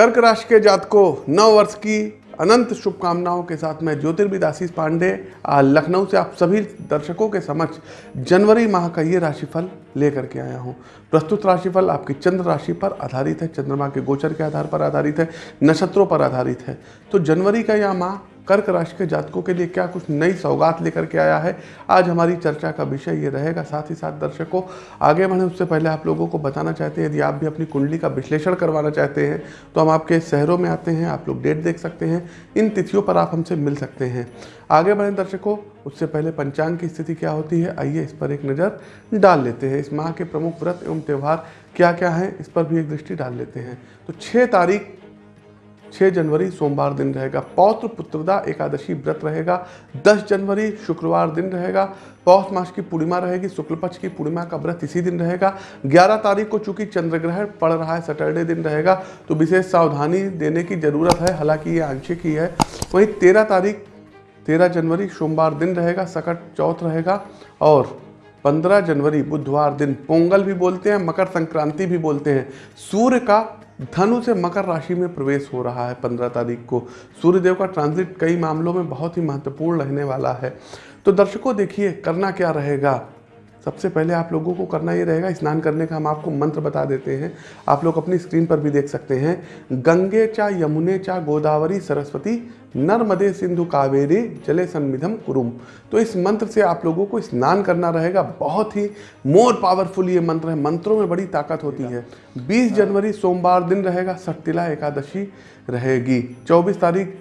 कर्क राशि के जातकों, नव वर्ष की अनंत शुभकामनाओं के साथ मैं ज्योतिर्विद आशीष पांडे। लखनऊ से आप सभी दर्शकों के समक्ष जनवरी माह का ये राशिफल लेकर के आया हूँ। प्रस्तुत राशिफल आपकी चंद्र राशि पर आधारित है। चंद्रमा के गोचर के आधार पर आधारित है। नक्षत्रों पर आधारित है। तो जनवरी का यह माह कर्क राशि के जातकों के लिए क्या कुछ नई सौगात लेकर के आया है? आज हमारी चर्चा का विषय ये रहेगा। साथ ही साथ दर्शकों, आगे बढ़ें। उससे पहले आप लोगों को बताना चाहते हैं, यदि आप भी अपनी कुंडली का विश्लेषण करवाना चाहते हैं तो हम आपके शहरों में आते हैं, आप लोग डेट देख सकते हैं। इन तिथियों पर आप हमसे मिल सकते हैं। आगे बढ़ें दर्शकों, उससे पहले पंचांग की स्थिति क्या होती है? आइए इस पर एक नज़र डाल लेते हैं। इस माह के प्रमुख व्रत एवं त्यौहार क्या क्या हैं? इस पर भी एक दृष्टि डाल लेते हैं। तो छः तारीख 6 जनवरी सोमवार दिन रहेगा। पौत्र पुत्रदा एकादशी व्रत रहेगा। 10 जनवरी शुक्रवार दिन रहेगा। पौष मास की पूर्णिमा रहेगी। शुक्ल पक्ष की पूर्णिमा का व्रत इसी दिन रहेगा। 11 तारीख को चूँकि चंद्र ग्रहण पड़ रहा है, सैटरडे दिन रहेगा तो विशेष सावधानी देने की ज़रूरत है। हालाँकि ये आंशिक ही है। वहीं तेरह तारीख, तेरह जनवरी सोमवार दिन रहेगा, सकट चौथ रहेगा और 15 जनवरी बुधवार दिन। पोंगल भी बोलते हैं, मकर संक्रांति भी बोलते हैं। सूर्य का धनु से मकर राशि में प्रवेश हो रहा है पंद्रह तारीख को। सूर्यदेव का ट्रांजिट कई मामलों में बहुत ही महत्वपूर्ण रहने वाला है। तो दर्शकों, देखिए, करना क्या रहेगा? सबसे पहले आप लोगों को करना ये रहेगा, स्नान करने का हम आपको मंत्र बता देते हैं। आप लोग अपनी स्क्रीन पर भी देख सकते हैं। गंगे चा यमुने चा गोदावरी सरस्वती नर्मदे सिंधु कावेरी जले सन्मिधम कुरुम। तो इस मंत्र से आप लोगों को स्नान करना रहेगा। बहुत ही मोर पावरफुल ये मंत्र है। मंत्रों में बड़ी ताकत होती है। 20 जनवरी सोमवार दिन रहेगा। सट्टिला एकादशी रहेगी। 24 तारीख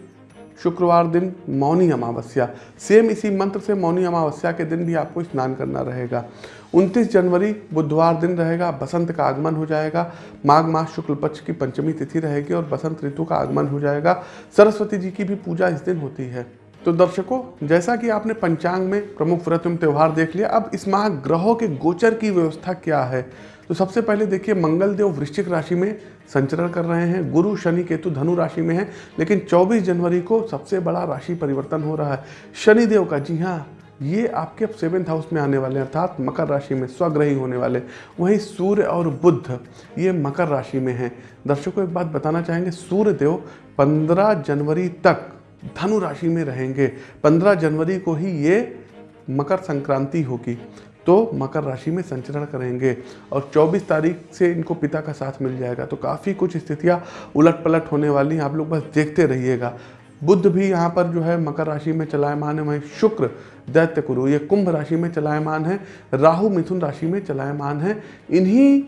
शुक्रवार दिन मौनी अमावस्या। सेम इसी मंत्र से मौनी अमावस्या के दिन भी आपको स्नान करना रहेगा। 29 जनवरी बुधवार दिन रहेगा, बसंत का आगमन हो जाएगा। माघ मास शुक्ल पक्ष की पंचमी तिथि रहेगी और बसंत ऋतु का आगमन हो जाएगा। सरस्वती जी की भी पूजा इस दिन होती है। तो दर्शकों, जैसा कि आपने पंचांग में प्रमुख व्रत एवं त्यौहार देख लिया, अब इस माह ग्रहों के गोचर की व्यवस्था क्या है? तो सबसे पहले देखिए, मंगल देव वृश्चिक राशि में संचरण कर रहे हैं। गुरु शनि केतु धनु राशि में है, लेकिन 24 जनवरी को सबसे बड़ा राशि परिवर्तन हो रहा है। शनि देव का, जी हाँ ये आपके अब सेवेंथ हाउस में आने वाले हैं, अर्थात मकर राशि में, स्वग्रही होने वाले। वहीं सूर्य और बुद्ध ये मकर राशि में हैं। दर्शकों, एक बात बताना चाहेंगे सूर्य देव पंद्रह जनवरी तक धनु राशि में रहेंगे। पंद्रह जनवरी को ही ये मकर संक्रांति होगी तो मकर राशि में संचरण करेंगे और 24 तारीख से इनको पिता का साथ मिल जाएगा। तो काफ़ी कुछ स्थितियाँ उलट पलट होने वाली हैं, आप लोग बस देखते रहिएगा। बुद्ध भी यहाँ पर जो है मकर राशि में चलायमान है, वहीं शुक्र, दैत्य, कुरु, ये कुंभ राशि में चलायमान है, राहु, मिथुन राशि में चलायमान है। इन्हीं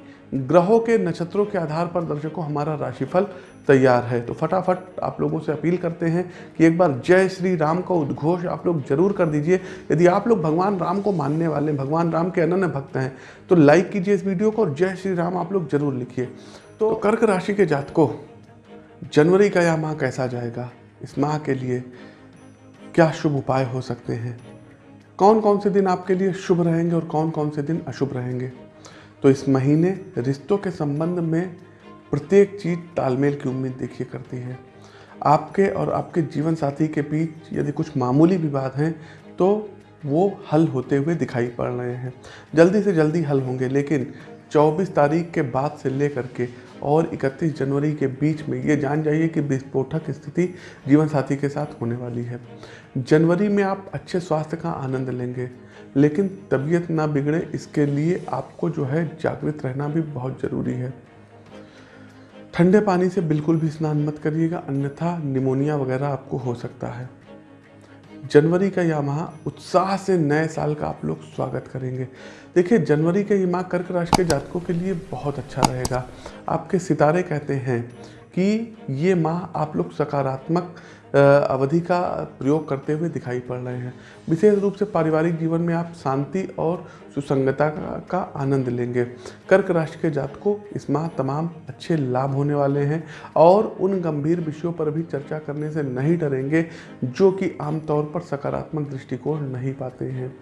ग्रहों के नक्षत्रों के आधार पर दर्शकों, हमारा राशिफल तैयार है। तो फटाफट आप लोगों से अपील करते हैं कि एक बार जय श्री राम का उद्घोष आप लोग ज़रूर कर दीजिए। यदि आप लोग भगवान राम को मानने वाले हैं, भगवान राम के अनन्य भक्त हैं तो लाइक कीजिए इस वीडियो को और जय श्री राम आप लोग ज़रूर लिखिए। तो कर्क राशि के जातकों, जनवरी का यह माह कैसा जाएगा? इस माह के लिए क्या शुभ उपाय हो सकते हैं? कौन कौन से दिन आपके लिए शुभ रहेंगे और कौन कौन से दिन अशुभ रहेंगे? तो इस महीने रिश्तों के संबंध में प्रत्येक चीज़ तालमेल की उम्मीद देखिए करती है। आपके और आपके जीवन साथी के बीच यदि कुछ मामूली विवाद हैं तो वो हल होते हुए दिखाई पड़ रहे हैं। जल्दी से जल्दी हल होंगे, लेकिन 24 तारीख के बाद से लेकर के और 31 जनवरी के बीच में ये जान जाइए कि विस्फोटक स्थिति जीवन साथी के साथ होने वाली है। जनवरी में आप अच्छे स्वास्थ्य का आनंद लेंगे, लेकिन तबीयत ना बिगड़े इसके लिए आपको जो है जागृत रहना भी बहुत ज़रूरी है। ठंडे पानी से बिल्कुल भी स्नान मत करिएगा, अन्यथा निमोनिया वगैरह आपको हो सकता है। जनवरी का यह माह उत्साह से नए साल का आप लोग स्वागत करेंगे। देखिए, जनवरी का ये माह कर्क राशि के जातकों के लिए बहुत अच्छा रहेगा। आपके सितारे कहते हैं कि ये माह आप लोग सकारात्मक अवधि का प्रयोग करते हुए दिखाई पड़ रहे हैं। विशेष रूप से पारिवारिक जीवन में आप शांति और सुसंगता का, का आनंद लेंगे। कर्क राशि के जात को इस माह तमाम अच्छे लाभ होने वाले हैं और उन गंभीर विषयों पर भी चर्चा करने से नहीं डरेंगे जो कि आमतौर पर सकारात्मक दृष्टिकोण नहीं पाते हैं।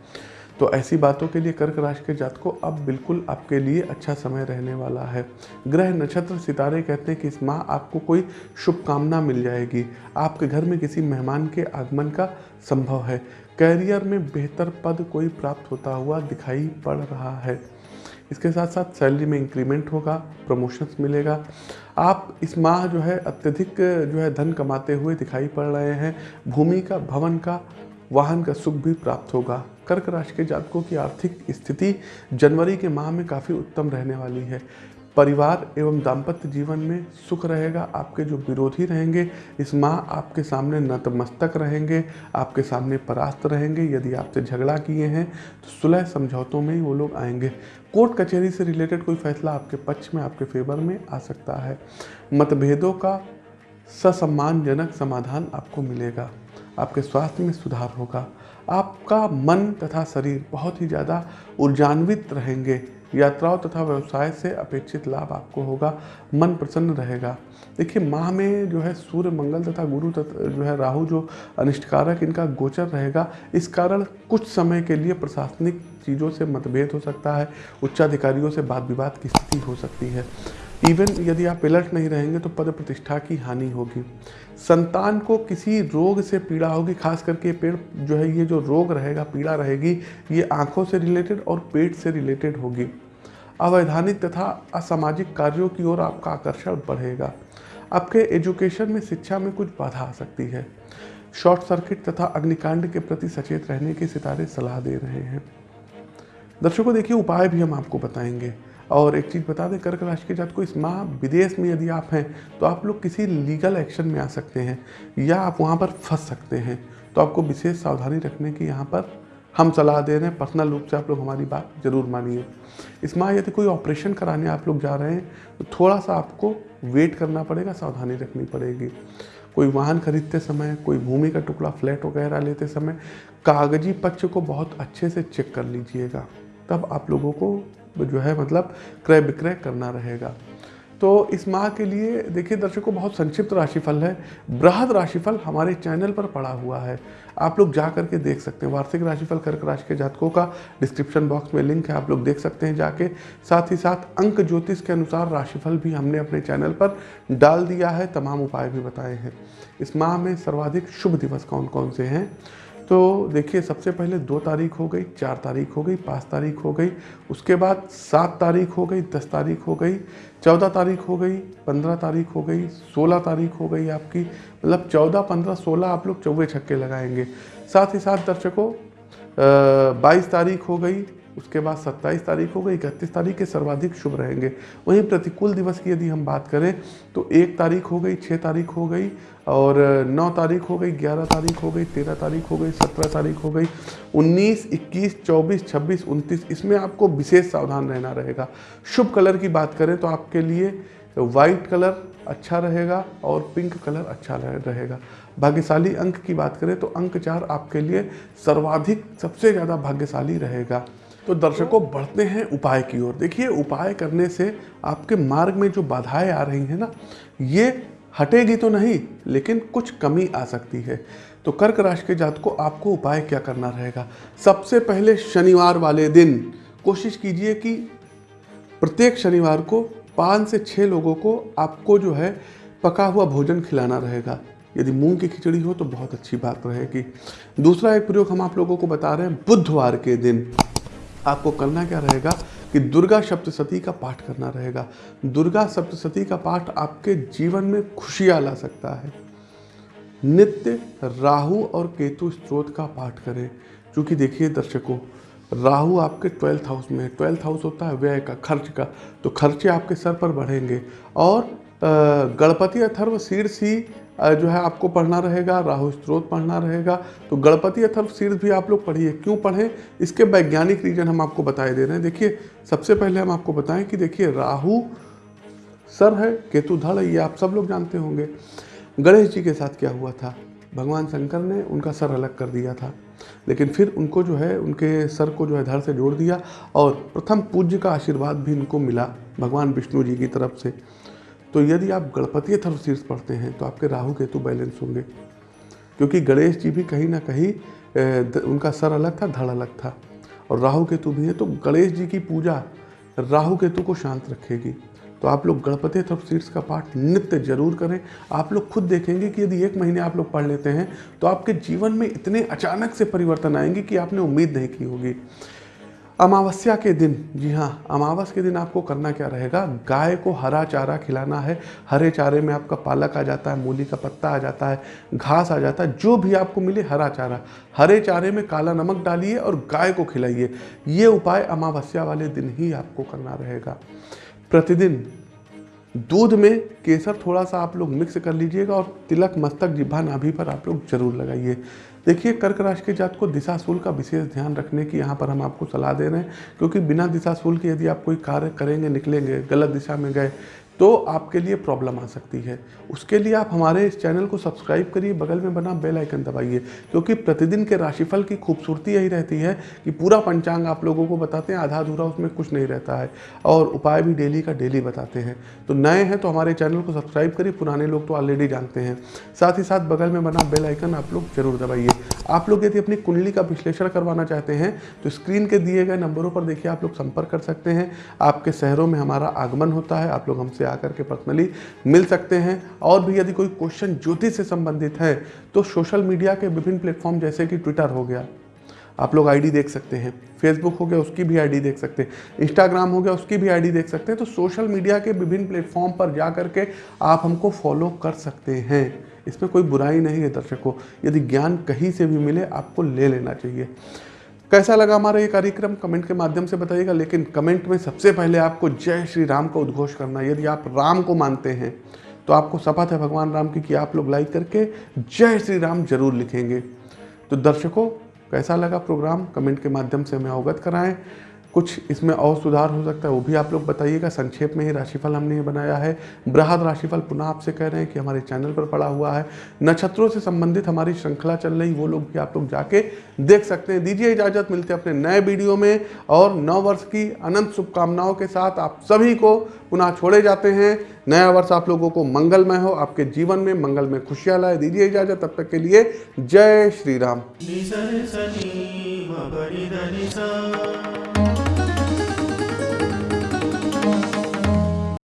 तो ऐसी बातों के लिए कर्क राशि के जात को अब बिल्कुल आपके लिए अच्छा समय रहने वाला है। ग्रह नक्षत्र सितारे कहते हैं कि इस माह आपको कोई शुभकामना मिल जाएगी। आपके घर में किसी मेहमान के आगमन का संभव है। कैरियर में बेहतर पद कोई प्राप्त होता हुआ दिखाई पड़ रहा है। इसके साथ साथ सैलरी में इंक्रीमेंट होगा, प्रमोशंस मिलेगा। आप इस माह जो है अत्यधिक जो है धन कमाते हुए दिखाई पड़ रहे हैं। भूमि का, भवन का, वाहन का सुख भी प्राप्त होगा। कर्क राशि के जातकों की आर्थिक स्थिति जनवरी के माह में काफ़ी उत्तम रहने वाली है। परिवार एवं दाम्पत्य जीवन में सुख रहेगा, आपके जो विरोधी रहेंगे, इस माह आपके सामने नतमस्तक रहेंगे, आपके सामने परास्त रहेंगे। यदि आपसे झगड़ा किए हैं तो सुलह समझौतों में ही वो लोग आएँगे। कोर्ट कचहरी से रिलेटेड कोई फैसला आपके पक्ष में, आपके फेवर में आ सकता है। मतभेदों का ससम्मानजनक समाधान आपको मिलेगा। आपके स्वास्थ्य में सुधार होगा। आपका मन तथा शरीर बहुत ही ज़्यादा ऊर्जान्वित रहेंगे। यात्राओं तथा व्यवसाय से अपेक्षित लाभ आपको होगा, मन प्रसन्न रहेगा। देखिए, माह में जो है सूर्य, मंगल तथा गुरु तथा जो है राहु जो अनिष्टकारक इनका गोचर रहेगा। इस कारण कुछ समय के लिए प्रशासनिक चीज़ों से मतभेद हो सकता है, उच्चाधिकारियों से वाद विवाद की स्थिति हो सकती है। इवन यदि आप अलर्ट नहीं रहेंगे तो पद प्रतिष्ठा की हानि होगी। संतान को किसी रोग से पीड़ा होगी, खास करके पेड़ जो है, ये जो रोग रहेगा, पीड़ा रहेगी, ये आँखों से रिलेटेड और पेट से रिलेटेड होगी। अवैधानिक तथा असामाजिक कार्यों की ओर आपका आकर्षण बढ़ेगा। आपके एजुकेशन में शिक्षा में कुछ बाधा आ सकती है। शॉर्ट सर्किट तथा अग्निकांड के प्रति सचेत रहने के सितारे सलाह दे रहे हैं। दर्शकों, देखिए, उपाय भी हम आपको बताएँगे। और एक चीज़ बता दें कर्क राशि के जात को इस माह विदेश में यदि आप हैं तो आप लोग किसी लीगल एक्शन में आ सकते हैं, या आप वहाँ पर फंस सकते हैं। तो आपको विशेष सावधानी रखने की यहाँ पर हम सलाह दे रहे हैं। पर्सनल रूप से आप लोग हमारी बात ज़रूर मानिए। इस माह यदि कोई ऑपरेशन कराने आप लोग जा रहे हैं तो थोड़ा सा आपको वेट करना पड़ेगा, सावधानी रखनी पड़ेगी। कोई वाहन खरीदते समय, कोई भूमि का टुकड़ा फ्लैट वगैरह लेते समय, कागज़ी पक्ष को बहुत अच्छे से चेक कर लीजिएगा। तब आप लोगों को जो है मतलब क्रय विक्रय करना रहेगा। तो इस माह के लिए देखिए दर्शकों बहुत संक्षिप्त राशिफल है। बृहद राशिफल हमारे चैनल पर पड़ा हुआ है। आप लोग जा करके देख सकते हैं। वार्षिक राशिफल कर्क राशि के जातकों का डिस्क्रिप्शन बॉक्स में लिंक है, आप लोग देख सकते हैं जाके। साथ ही साथ अंक ज्योतिष के अनुसार राशिफल भी हमने अपने चैनल पर डाल दिया है। तमाम उपाय भी बताए हैं। इस माह में सर्वाधिक शुभ दिवस कौन कौन से हैं? तो देखिए, सबसे पहले दो तारीख हो गई, चार तारीख हो गई, पाँच तारीख हो गई, उसके बाद सात तारीख हो गई, दस तारीख हो गई, चौदह तारीख हो गई, पंद्रह तारीख हो गई, सोलह तारीख हो गई आपकी। मतलब चौदह, पंद्रह, सोलह आप लोग चौवे छक्के लगाएँगे। साथ ही साथ दर्शकों बाईस तारीख हो गई उसके बाद 27 तारीख हो गई, इकतीस तारीख के सर्वाधिक शुभ रहेंगे। वहीं प्रतिकूल दिवस की यदि हम बात करें तो एक तारीख हो गई छः तारीख हो गई और नौ तारीख हो गई, ग्यारह तारीख हो गई, तेरह तारीख हो गई, सत्रह तारीख हो गई, उन्नीस, इक्कीस, चौबीस, छब्बीस, उनतीस, इसमें आपको विशेष सावधान रहना रहेगा। शुभ कलर की बात करें तो आपके लिए वाइट कलर अच्छा रहेगा और पिंक कलर अच्छा रहेगा। भाग्यशाली अंक की बात करें तो अंक चार आपके लिए सर्वाधिक, सबसे ज़्यादा भाग्यशाली रहेगा। तो दर्शकों, बढ़ते हैं उपाय की ओर। देखिए, उपाय करने से आपके मार्ग में जो बाधाएँ आ रही हैं ना, ये हटेगी तो नहीं, लेकिन कुछ कमी आ सकती है। तो कर्क राशि के जात को आपको उपाय क्या करना रहेगा? सबसे पहले शनिवार वाले दिन कोशिश कीजिए कि प्रत्येक शनिवार को पाँच से छः लोगों को आपको जो है पका हुआ भोजन खिलाना रहेगा। यदि मूंग की खिचड़ी हो तो बहुत अच्छी बात रहेगी। दूसरा एक प्रयोग हम आप लोगों को बता रहे हैं, बुधवार के दिन। आपको करना क्या रहेगा कि दुर्गा सप्तशती का पाठ करना रहेगा। दुर्गा सप्तशती का पाठ आपके जीवन में खुशियाँ ला सकता है। नित्य राहु और केतु स्त्रोत का पाठ करें। क्योंकि देखिए दर्शकों, राहु आपके ट्वेल्थ हाउस में है। ट्वेल्थ हाउस होता है व्यय का, खर्च का। तो खर्चे आपके सर पर बढ़ेंगे और गणपति अथर्व शीर्ष ही जो है आपको पढ़ना रहेगा राहु स्त्रोत पढ़ना रहेगा। तो गणपति अथर्व शीर्ष भी आप लोग पढ़िए। क्यों पढ़ें? इसके वैज्ञानिक रीजन हम आपको बताए दे रहे हैं। देखिए, सबसे पहले हम आपको बताएँ कि देखिए, राहु सर है केतु धड़ है, ये आप सब लोग जानते होंगे। गणेश जी के साथ क्या हुआ था? भगवान शंकर ने उनका सर अलग कर दिया था। लेकिन फिर उनको जो है, उनके सर को जो है धड़ से जोड़ दिया और प्रथम पूज्य का आशीर्वाद भी इनको मिला, भगवान विष्णु जी की तरफ़ से। तो यदि आप गणपति शीर्ष पढ़ते हैं तो आपके राहु केतु बैलेंस होंगे। क्योंकि गणेश जी भी कहीं ना कहीं उनका सर अलग था, धड़ अलग था। और राहु केतु भी है तो गणेश जी की पूजा राहु केतु को शांत रखेगी। तो आप लोग गणपति शीर्ष का पाठ नित्य ज़रूर करें। आप लोग खुद देखेंगे कि यदि एक महीने आप लोग पढ़ लेते हैं तो आपके जीवन में इतने अचानक से परिवर्तन आएँगे कि आपने उम्मीद नहीं की होगी। अमावस्या के दिन, जी हाँ अमावस के दिन आपको करना क्या रहेगा? गाय को हरा चारा खिलाना है, हरे चारे में आपका पालक आ जाता है, मूली का पत्ता आ जाता है, घास आ जाता है, जो भी आपको मिले हरा चारा। हरे चारे में काला नमक डालिए और गाय को खिलाइए। ये उपाय अमावस्या वाले दिन ही आपको करना रहेगा। प्रतिदिन दूध में केसर थोड़ा सा आप लोग मिक्स कर लीजिएगा और तिलक, मस्तक जिब्भा नाभि पर आप लोग ज़रूर लगाइए। देखिए, कर्क राशि के जात को दिशाशूल का विशेष ध्यान रखने की यहाँ पर हम आपको सलाह दे रहे हैं, क्योंकि बिना दिशाशूल के यदि आप कोई कार्य करेंगे, निकलेंगे, गलत दिशा में गए तो आपके लिए प्रॉब्लम आ सकती है। उसके लिए आप हमारे इस चैनल को सब्सक्राइब करिए, बगल में बना बेल आइकन दबाइए, क्योंकि प्रतिदिन के राशिफल की खूबसूरती यही रहती है कि पूरा पंचांग आप लोगों को बताते हैं आधा अधूरा उसमें कुछ नहीं रहता है, और उपाय भी डेली का डेली बताते हैं। तो नए हैं तो हमारे चैनल को सब्सक्राइब करिए, पुराने लोग तो ऑलरेडी जानते हैं। साथ ही साथ बगल में बना बेल आइकन आप लोग ज़रूर दबाइए। आप लोग यदि अपनी कुंडली का विश्लेषण करवाना चाहते हैं तो स्क्रीन के दिए गए नंबरों पर देखिए, आप लोग संपर्क कर सकते हैं। आपके शहरों में हमारा आगमन होता है, आप लोग हमसे आकर के पर्सनली मिल सकते हैं। और भी यदि कोई क्वेश्चन ज्योतिष से संबंधित है तो सोशल मीडिया के विभिन्न प्लेटफॉर्म जैसे कि ट्विटर हो गया आप लोग आईडी देख सकते हैं। फेसबुक हो गया, उसकी भी आईडी देख सकते हैं। इंस्टाग्राम हो गया, उसकी भी आईडी देख सकते हैं। तो सोशल मीडिया के विभिन्न प्लेटफॉर्म पर जा करके आप हमको फॉलो कर सकते हैं। इसमें कोई बुराई नहीं है दर्शकों यदि ज्ञान कहीं से भी मिले, आपको ले लेना चाहिए। कैसा लगा हमारा ये कार्यक्रम? कमेंट के माध्यम से बताइएगा। लेकिन कमेंट में सबसे पहले आपको जय श्री राम का उद्घोष करना यदि आप राम को मानते हैं तो आपको शपथ है भगवान राम की कि आप लोग लाइक करके जय श्री राम ज़रूर लिखेंगे। तो दर्शकों कैसा लगा प्रोग्राम? कमेंट के माध्यम से हमें अवगत कराएँ। कुछ इसमें और सुधार हो सकता है, वो भी आप लोग बताइएगा। संक्षेप में ही राशिफल हमने ये बनाया है। बृहद राशिफल पुनः आपसे कह रहे हैं कि हमारे चैनल पर पड़ा हुआ है। नक्षत्रों से संबंधित हमारी श्रृंखला चल रही, वो लोग भी आप लोग जाके देख सकते हैं। दीजिए इजाज़त, मिलते हैं अपने नए वीडियो में। और नौ वर्ष की अनंत शुभकामनाओं के साथ आप सभी को पुनः छोड़े जाते हैं। नया वर्ष आप लोगों को मंगलमय हो, आपके जीवन में मंगल में खुशियाँ लाए। दीजिए इजाज़त, तब तक के लिए जय श्री राम